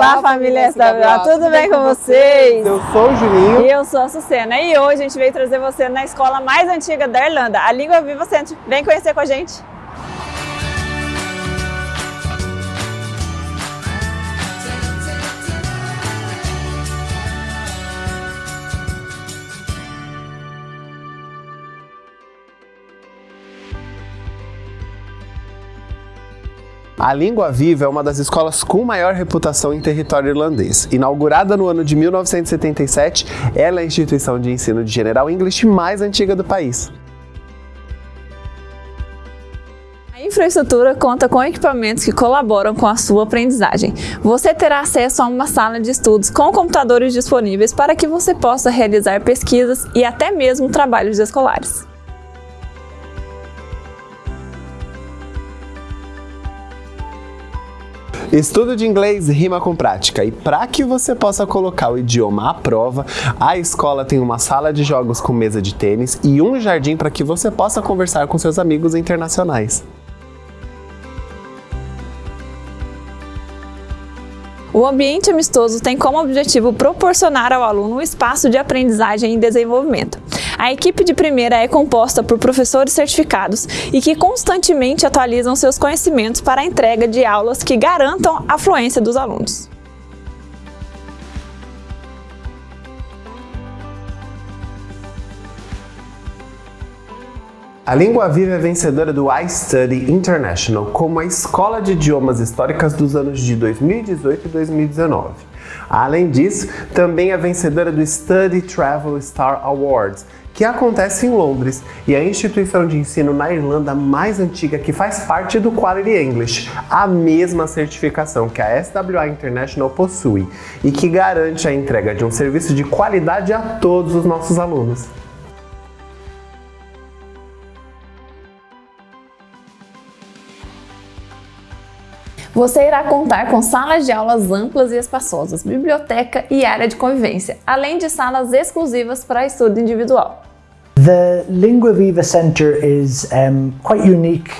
Olá, família SWA, tudo bem com vocês? Eu sou o Juninho. E eu sou a Sucena. E hoje a gente veio trazer você na escola mais antiga da Irlanda, a Língua Viva Centro. Vem conhecer com a gente. A Língua Viva é uma das escolas com maior reputação em território irlandês. Inaugurada no ano de 1977, ela é a instituição de ensino de General English mais antiga do país. A infraestrutura conta com equipamentos que colaboram com a sua aprendizagem. Você terá acesso a uma sala de estudos com computadores disponíveis para que você possa realizar pesquisas e até mesmo trabalhos escolares. Estudo de inglês rima com prática e para que você possa colocar o idioma à prova, a escola tem uma sala de jogos com mesa de tênis e um jardim para que você possa conversar com seus amigos internacionais. O ambiente amistoso tem como objetivo proporcionar ao aluno um espaço de aprendizagem e desenvolvimento. A equipe de primeira é composta por professores certificados e que constantemente atualizam seus conhecimentos para a entrega de aulas que garantam a fluência dos alunos. A Língua Viva é vencedora do iStudy International como a escola de idiomas históricas dos anos de 2018 e 2019. Além disso, também é vencedora do Study Travel Star Awards, que acontece em Londres e é a instituição de ensino na Irlanda mais antiga que faz parte do Quality English, a mesma certificação que a SWA International possui e que garante a entrega de um serviço de qualidade a todos os nossos alunos. Você irá contar com salas de aulas amplas e espaçosas, biblioteca e área de convivência, além de salas exclusivas para estudo individual. The Lingua Viva Centre is um, quite unique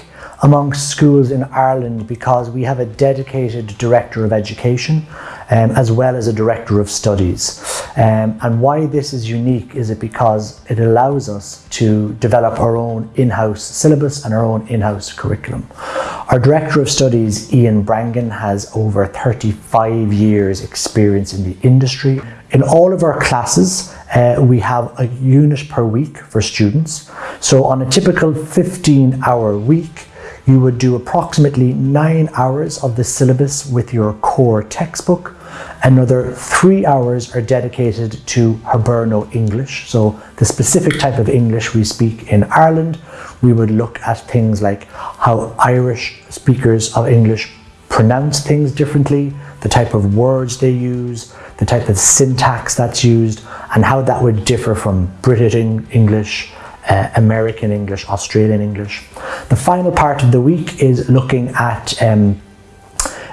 amongst schools in Ireland because we have a dedicated Director of Education um, as well as a Director of Studies. Um, and why this is unique is it because it allows us to develop our own in-house syllabus and our own in-house curriculum. Our Director of Studies, Ian Brangan, has over 35 years experience in the industry. In all of our classes, uh, we have a unit per week for students. So on a typical 15 hour week, you would do approximately nine hours of the syllabus with your core textbook. Another three hours are dedicated to Hiberno English. So the specific type of English we speak in Ireland, we would look at things like how Irish speakers of English pronounce things differently, the type of words they use, the type of syntax that's used, and how that would differ from British English, uh, American English, Australian English. The final part of the week is looking at um,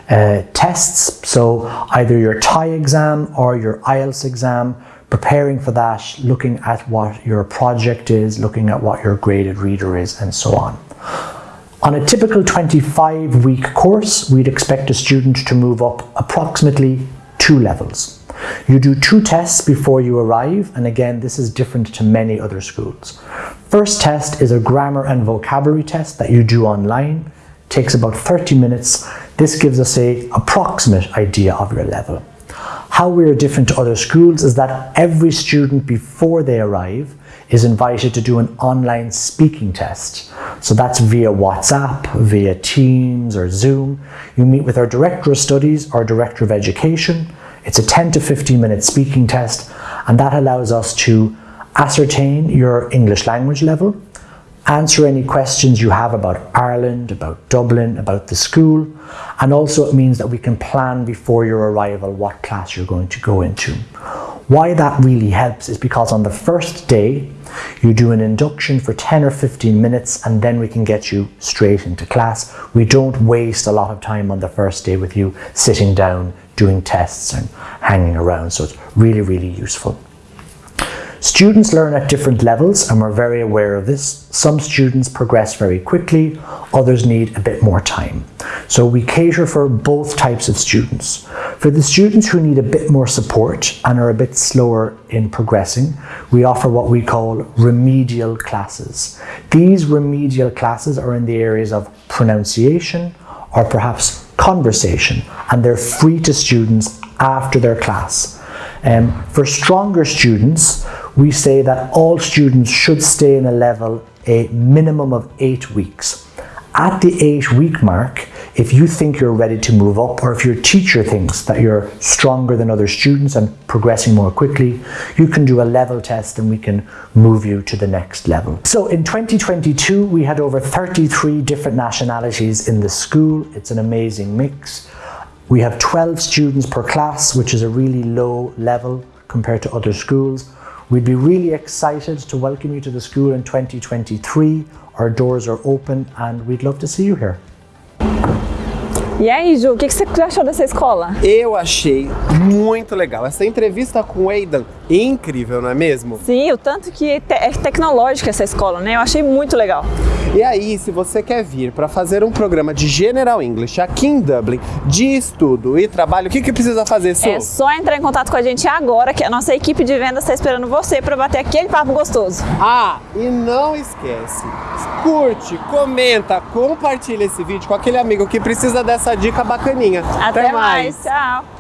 uh, tests, so either your TIE exam or your IELTS exam, preparing for that, looking at what your project is, looking at what your graded reader is, and so on. On a typical 25 week course, we'd expect a student to move up approximately two levels. You do two tests before you arrive, and again, this is different to many other schools. First test is a grammar and vocabulary test that you do online. Takes about 30 minutes. This gives us a approximate idea of your level. How we are different to other schools is that every student before they arrive is invited to do an online speaking test. So that's via WhatsApp, via Teams or Zoom. You meet with our Director of Studies or Director of Education it's a 10 to 15 minute speaking test and that allows us to ascertain your English language level, answer any questions you have about Ireland, about Dublin, about the school, and also it means that we can plan before your arrival what class you're going to go into. Why that really helps is because on the first day, you do an induction for 10 or 15 minutes and then we can get you straight into class. We don't waste a lot of time on the first day with you sitting down doing tests and hanging around. So it's really, really useful. Students learn at different levels and we're very aware of this. Some students progress very quickly, others need a bit more time. So we cater for both types of students. For the students who need a bit more support and are a bit slower in progressing, we offer what we call remedial classes. These remedial classes are in the areas of pronunciation or perhaps conversation and they're free to students after their class. Um, for stronger students, we say that all students should stay in a level a minimum of eight weeks. At the eight week mark, if you think you're ready to move up or if your teacher thinks that you're stronger than other students and progressing more quickly, you can do a level test and we can move you to the next level. So in 2022, we had over 33 different nationalities in the school. It's an amazing mix. We have 12 students per class, which is a really low level compared to other schools. We'd be really excited to welcome you to the school in 2023. Our doors are open and we'd love to see you here. E aí, Ju, o que você achou dessa escola? Eu achei muito legal. Essa entrevista com o Aidan, incrível, não é mesmo? Sim, o tanto que é tecnológica essa escola, né? Eu achei muito legal. E aí, se você quer vir para fazer um programa de General English aqui em Dublin, de estudo e trabalho, o que, que precisa fazer, Su? É só entrar em contato com a gente agora, que a nossa equipe de vendas está esperando você para bater aquele papo gostoso. Ah, e não esquece, curte, comenta, compartilha esse vídeo com aquele amigo que precisa dessa dica bacaninha. Até, Até mais. mais. Tchau.